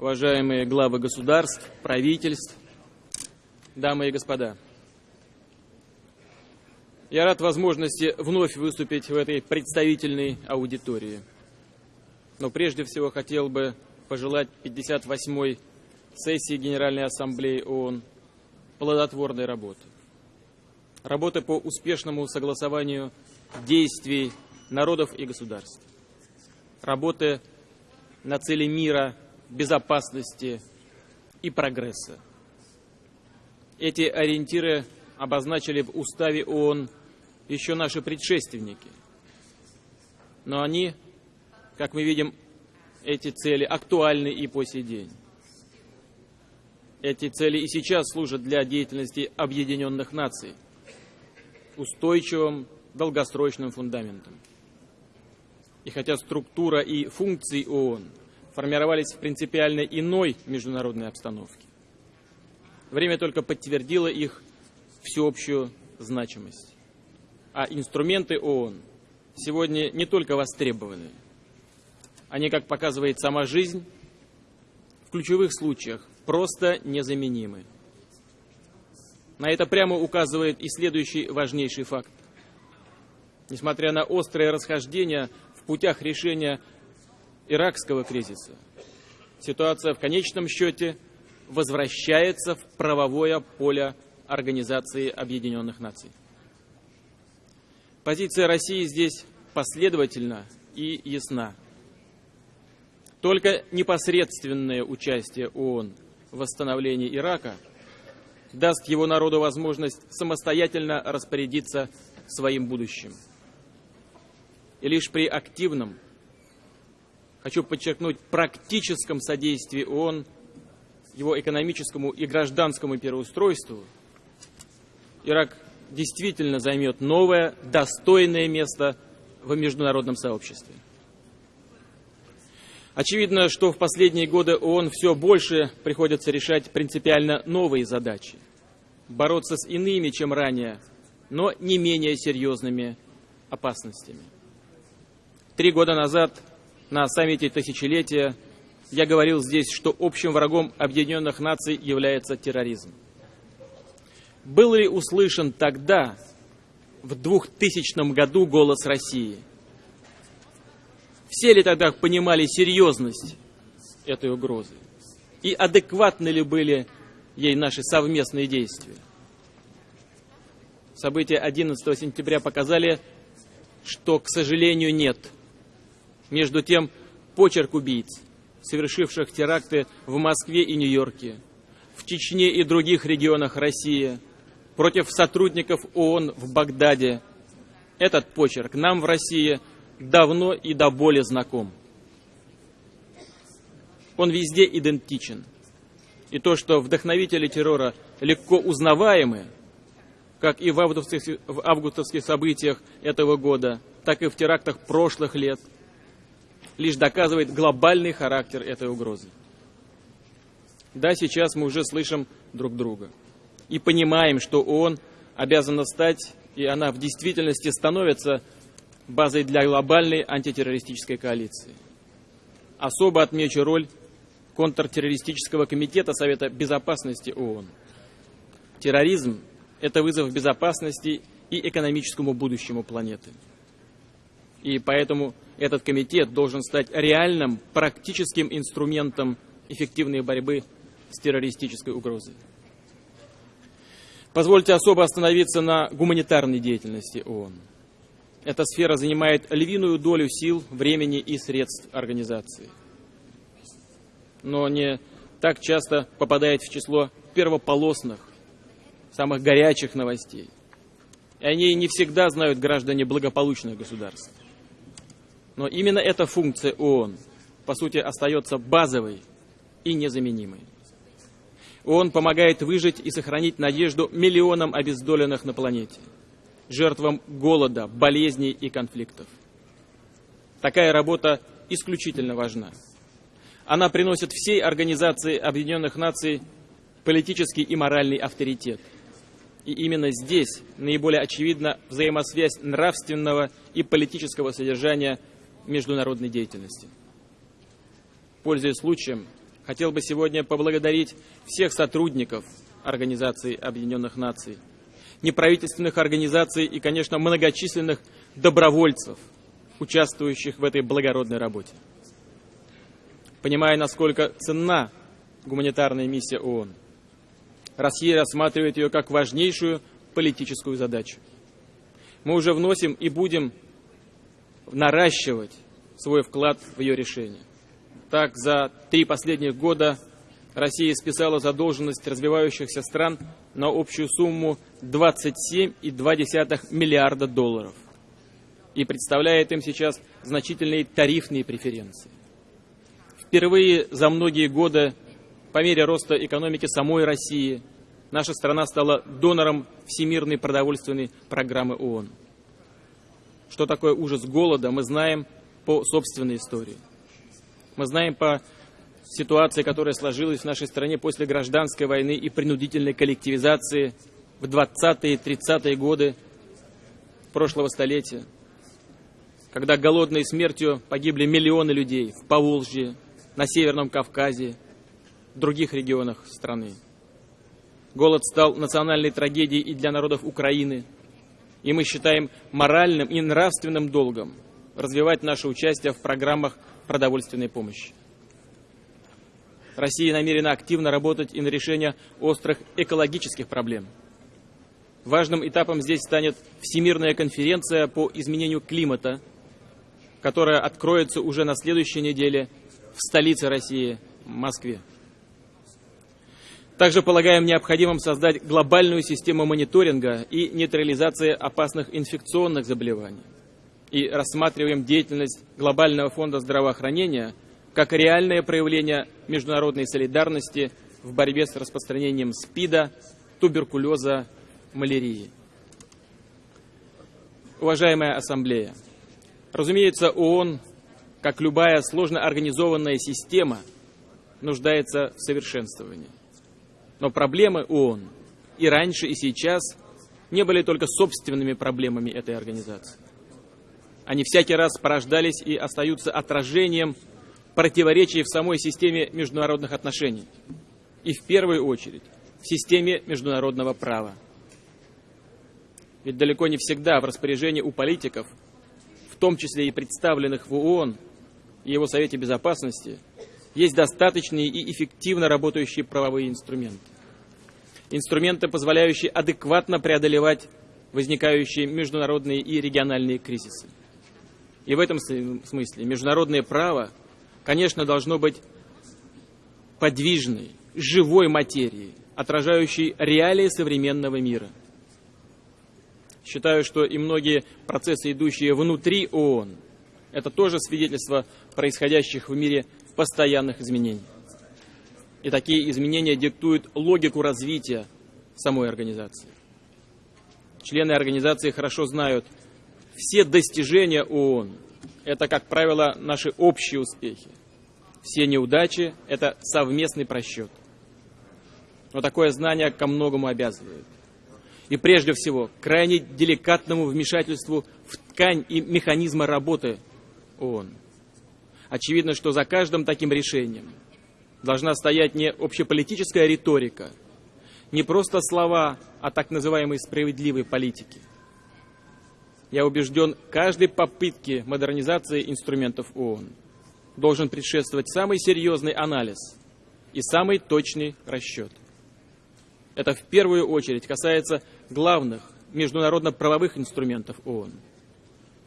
уважаемые главы государств, правительств, дамы и господа. Я рад возможности вновь выступить в этой представительной аудитории. Но прежде всего хотел бы пожелать 58-й сессии Генеральной Ассамблеи ООН плодотворной работы. Работы по успешному согласованию действий народов и государств. Работы на цели мира, безопасности и прогресса. Эти ориентиры обозначили в Уставе ООН еще наши предшественники. Но они, как мы видим, эти цели актуальны и по сей день. Эти цели и сейчас служат для деятельности Объединенных Наций устойчивым долгосрочным фундаментом. И хотя структура и функции ООН формировались в принципиально иной международной обстановке, время только подтвердило их всеобщую значимость. А инструменты ООН сегодня не только востребованы, они, как показывает сама жизнь, в ключевых случаях просто незаменимы. На это прямо указывает и следующий важнейший факт. Несмотря на острое расхождение в путях решения иракского кризиса, ситуация в конечном счете возвращается в правовое поле Организации Объединенных Наций. Позиция России здесь последовательна и ясна. Только непосредственное участие ООН в восстановлении Ирака даст его народу возможность самостоятельно распорядиться своим будущим. И лишь при активном, хочу подчеркнуть, практическом содействии ООН его экономическому и гражданскому переустройству Ирак действительно займет новое, достойное место в международном сообществе. Очевидно, что в последние годы ООН все больше приходится решать принципиально новые задачи. Бороться с иными, чем ранее, но не менее серьезными опасностями. Три года назад на саммите тысячелетия я говорил здесь, что общим врагом Объединенных Наций является терроризм. Был ли услышан тогда, в 2000 году, голос России? Все ли тогда понимали серьезность этой угрозы? И адекватны ли были ей наши совместные действия? События 11 сентября показали, что, к сожалению, нет. Между тем, почерк убийц, совершивших теракты в Москве и Нью-Йорке, в Чечне и других регионах России – против сотрудников ООН в Багдаде. Этот почерк нам в России давно и до боли знаком. Он везде идентичен. И то, что вдохновители террора легко узнаваемы, как и в августовских, в августовских событиях этого года, так и в терактах прошлых лет, лишь доказывает глобальный характер этой угрозы. Да, сейчас мы уже слышим друг друга и понимаем, что ООН обязана стать, и она в действительности становится базой для глобальной антитеррористической коалиции. Особо отмечу роль контртеррористического комитета Совета Безопасности ООН. Терроризм – это вызов безопасности и экономическому будущему планеты. И поэтому этот комитет должен стать реальным практическим инструментом эффективной борьбы с террористической угрозой. Позвольте особо остановиться на гуманитарной деятельности ООН. Эта сфера занимает львиную долю сил, времени и средств организации. Но не так часто попадает в число первополосных, самых горячих новостей. И они не всегда знают граждане благополучных государств. Но именно эта функция ООН, по сути, остается базовой и незаменимой. Он помогает выжить и сохранить надежду миллионам обездоленных на планете, жертвам голода, болезней и конфликтов. Такая работа исключительно важна. Она приносит всей Организации Объединенных Наций политический и моральный авторитет. И именно здесь наиболее очевидна взаимосвязь нравственного и политического содержания международной деятельности. Пользуясь случаем, хотел бы сегодня поблагодарить всех сотрудников Организации Объединенных Наций, неправительственных организаций и, конечно, многочисленных добровольцев, участвующих в этой благородной работе. Понимая, насколько ценна гуманитарная миссия ООН, Россия рассматривает ее как важнейшую политическую задачу. Мы уже вносим и будем наращивать свой вклад в ее решение. Так, за три последних года Россия списала задолженность развивающихся стран на общую сумму 27,2 миллиарда долларов и представляет им сейчас значительные тарифные преференции. Впервые за многие годы по мере роста экономики самой России наша страна стала донором Всемирной продовольственной программы ООН. Что такое ужас голода, мы знаем по собственной истории. Мы знаем по ситуации, которая сложилась в нашей стране после гражданской войны и принудительной коллективизации в 20-е, 30-е годы прошлого столетия, когда голодной смертью погибли миллионы людей в Поволжье, на Северном Кавказе, в других регионах страны. Голод стал национальной трагедией и для народов Украины, и мы считаем моральным и нравственным долгом развивать наше участие в программах продовольственной помощи. Россия намерена активно работать и на решение острых экологических проблем. Важным этапом здесь станет Всемирная конференция по изменению климата, которая откроется уже на следующей неделе в столице России, Москве. Также полагаем необходимым создать глобальную систему мониторинга и нейтрализации опасных инфекционных заболеваний. И рассматриваем деятельность Глобального фонда здравоохранения – как реальное проявление международной солидарности в борьбе с распространением СПИДа, туберкулеза, малярии. Уважаемая Ассамблея, разумеется, ООН, как любая сложно организованная система, нуждается в совершенствовании. Но проблемы ООН и раньше, и сейчас не были только собственными проблемами этой организации. Они всякий раз порождались и остаются отражением противоречий в самой системе международных отношений и в первую очередь в системе международного права. Ведь далеко не всегда в распоряжении у политиков, в том числе и представленных в ООН и его Совете Безопасности, есть достаточные и эффективно работающие правовые инструменты. Инструменты, позволяющие адекватно преодолевать возникающие международные и региональные кризисы. И в этом смысле международное право конечно, должно быть подвижной, живой материей, отражающей реалии современного мира. Считаю, что и многие процессы, идущие внутри ООН, это тоже свидетельство происходящих в мире постоянных изменений. И такие изменения диктуют логику развития самой организации. Члены организации хорошо знают, все достижения ООН – это, как правило, наши общие успехи. Все неудачи – это совместный просчет. Но такое знание ко многому обязывает. И прежде всего, крайне деликатному вмешательству в ткань и механизмы работы ООН. Очевидно, что за каждым таким решением должна стоять не общеполитическая риторика, не просто слова о так называемой справедливой политике. Я убежден, каждой попытке модернизации инструментов ООН – должен предшествовать самый серьезный анализ и самый точный расчет. Это в первую очередь касается главных международно-правовых инструментов ООН.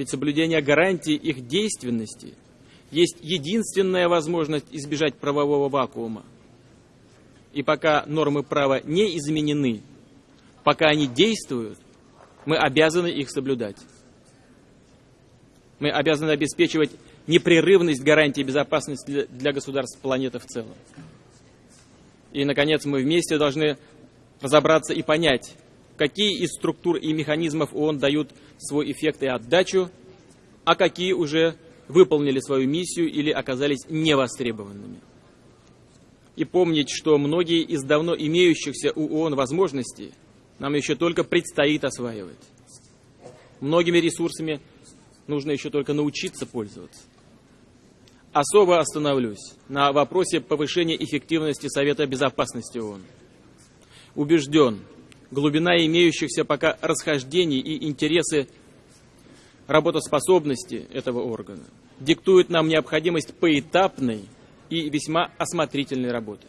Ведь соблюдение гарантий их действенности есть единственная возможность избежать правового вакуума. И пока нормы права не изменены, пока они действуют, мы обязаны их соблюдать. Мы обязаны обеспечивать непрерывность гарантии безопасности для государств планеты в целом. И, наконец, мы вместе должны разобраться и понять, какие из структур и механизмов ООН дают свой эффект и отдачу, а какие уже выполнили свою миссию или оказались невостребованными. И помнить, что многие из давно имеющихся у ООН возможностей нам еще только предстоит осваивать. Многими ресурсами нужно еще только научиться пользоваться. Особо остановлюсь на вопросе повышения эффективности Совета Безопасности ООН. Убежден, глубина имеющихся пока расхождений и интересы работоспособности этого органа диктуют нам необходимость поэтапной и весьма осмотрительной работы.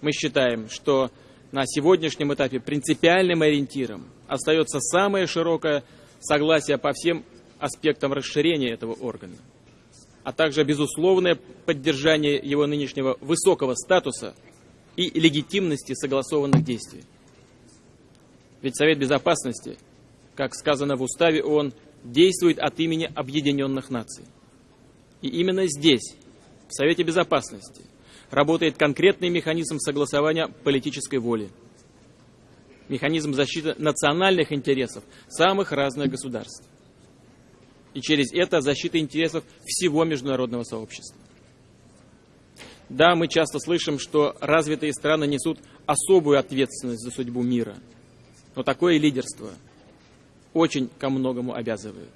Мы считаем, что на сегодняшнем этапе принципиальным ориентиром остается самое широкое согласие по всем аспектам расширения этого органа, а также безусловное поддержание его нынешнего высокого статуса и легитимности согласованных действий. Ведь Совет Безопасности, как сказано в Уставе ООН, действует от имени Объединенных Наций. И именно здесь, в Совете Безопасности, работает конкретный механизм согласования политической воли, механизм защиты национальных интересов самых разных государств. И через это защита интересов всего международного сообщества. Да, мы часто слышим, что развитые страны несут особую ответственность за судьбу мира. Но такое лидерство очень ко многому обязывает.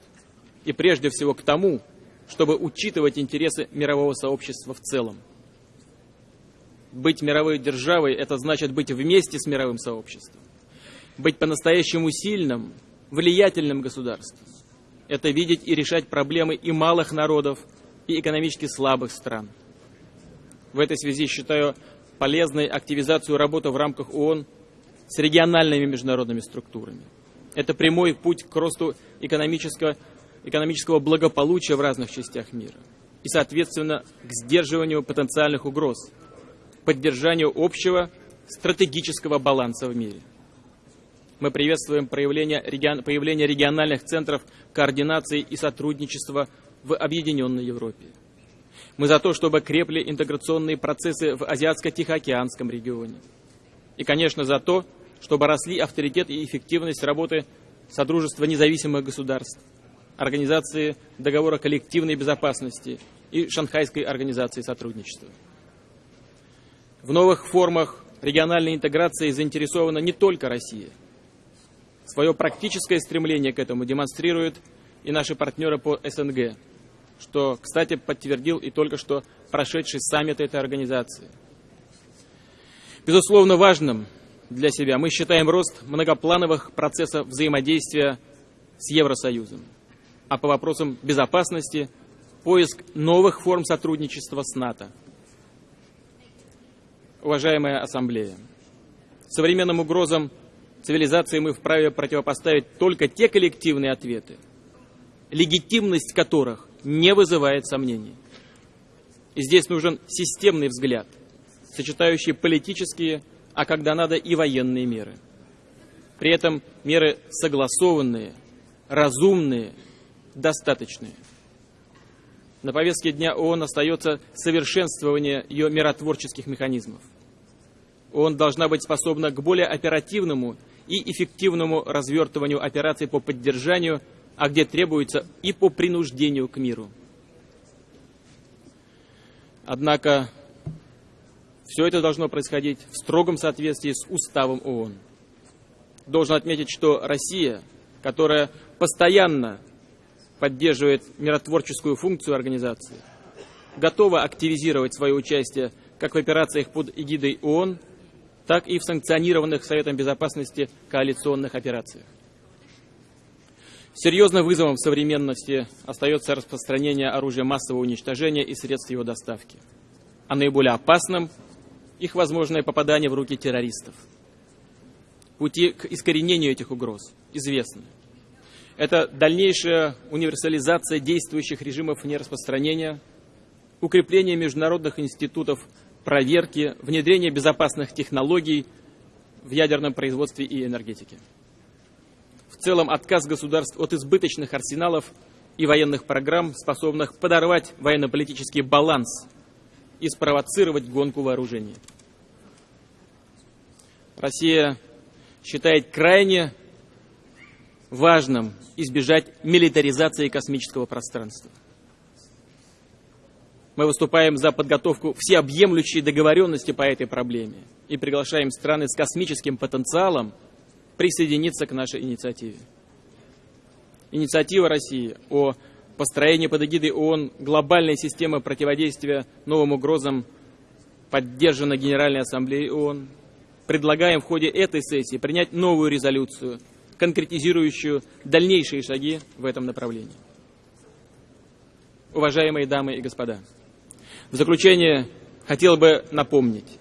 И прежде всего к тому, чтобы учитывать интересы мирового сообщества в целом. Быть мировой державой – это значит быть вместе с мировым сообществом. Быть по-настоящему сильным, влиятельным государством – это видеть и решать проблемы и малых народов, и экономически слабых стран. В этой связи считаю полезной активизацию работы в рамках ООН с региональными международными структурами. Это прямой путь к росту экономического, экономического благополучия в разных частях мира и, соответственно, к сдерживанию потенциальных угроз – поддержанию общего стратегического баланса в мире. Мы приветствуем появление, появление региональных центров координации и сотрудничества в Объединенной Европе. Мы за то, чтобы крепли интеграционные процессы в Азиатско-Тихоокеанском регионе. И, конечно, за то, чтобы росли авторитет и эффективность работы Содружества независимых государств, Организации договора коллективной безопасности и Шанхайской организации сотрудничества. В новых формах региональной интеграции заинтересована не только Россия. Свое практическое стремление к этому демонстрируют и наши партнеры по СНГ, что, кстати, подтвердил и только что прошедший саммит этой организации. Безусловно, важным для себя мы считаем рост многоплановых процессов взаимодействия с Евросоюзом, а по вопросам безопасности – поиск новых форм сотрудничества с НАТО – уважаемая Ассамблея. Современным угрозам цивилизации мы вправе противопоставить только те коллективные ответы, легитимность которых не вызывает сомнений. И здесь нужен системный взгляд, сочетающий политические, а когда надо и военные меры. При этом меры согласованные, разумные, достаточные. На повестке дня ООН остается совершенствование ее миротворческих механизмов. ООН должна быть способна к более оперативному и эффективному развертыванию операций по поддержанию, а где требуется и по принуждению к миру. Однако все это должно происходить в строгом соответствии с уставом ООН. Должен отметить, что Россия, которая постоянно поддерживает миротворческую функцию организации, готова активизировать свое участие как в операциях под эгидой ООН, так и в санкционированных Советом Безопасности коалиционных операциях. Серьезным вызовом современности остается распространение оружия массового уничтожения и средств его доставки, а наиболее опасным – их возможное попадание в руки террористов. Пути к искоренению этих угроз известны. Это дальнейшая универсализация действующих режимов нераспространения, укрепление международных институтов проверки, внедрение безопасных технологий в ядерном производстве и энергетике. В целом отказ государств от избыточных арсеналов и военных программ, способных подорвать военно-политический баланс и спровоцировать гонку вооружений. Россия считает крайне важным избежать милитаризации космического пространства. Мы выступаем за подготовку всеобъемлющей договоренности по этой проблеме и приглашаем страны с космическим потенциалом присоединиться к нашей инициативе. Инициатива России о построение под эгидой ООН глобальной системы противодействия новым угрозам поддержана Генеральной Ассамблеей ООН. Предлагаем в ходе этой сессии принять новую резолюцию, конкретизирующую дальнейшие шаги в этом направлении. Уважаемые дамы и господа, в заключение хотел бы напомнить,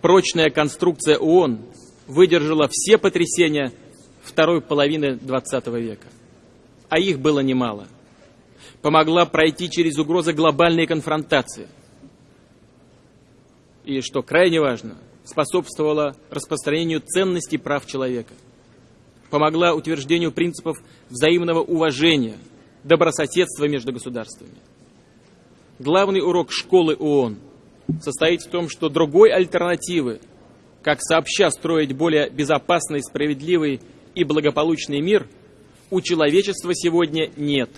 прочная конструкция ООН выдержала все потрясения второй половины XX века, а их было немало. Помогла пройти через угрозы глобальной конфронтации. И, что крайне важно, способствовала распространению ценностей прав человека. Помогла утверждению принципов взаимного уважения – добрососедства между государствами. Главный урок школы ООН состоит в том, что другой альтернативы, как сообща строить более безопасный, справедливый и благополучный мир, у человечества сегодня нет.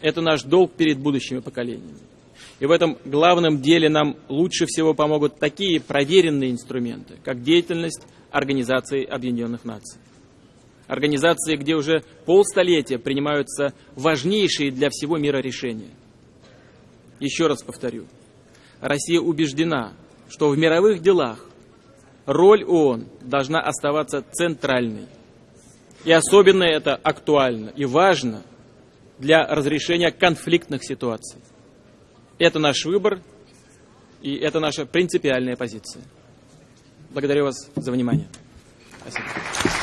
Это наш долг перед будущими поколениями. И в этом главном деле нам лучше всего помогут такие проверенные инструменты, как деятельность Организации Объединенных Наций организации, где уже полстолетия принимаются важнейшие для всего мира решения. Еще раз повторю, Россия убеждена, что в мировых делах роль ООН должна оставаться центральной. И особенно это актуально и важно для разрешения конфликтных ситуаций. Это наш выбор и это наша принципиальная позиция. Благодарю вас за внимание. Спасибо.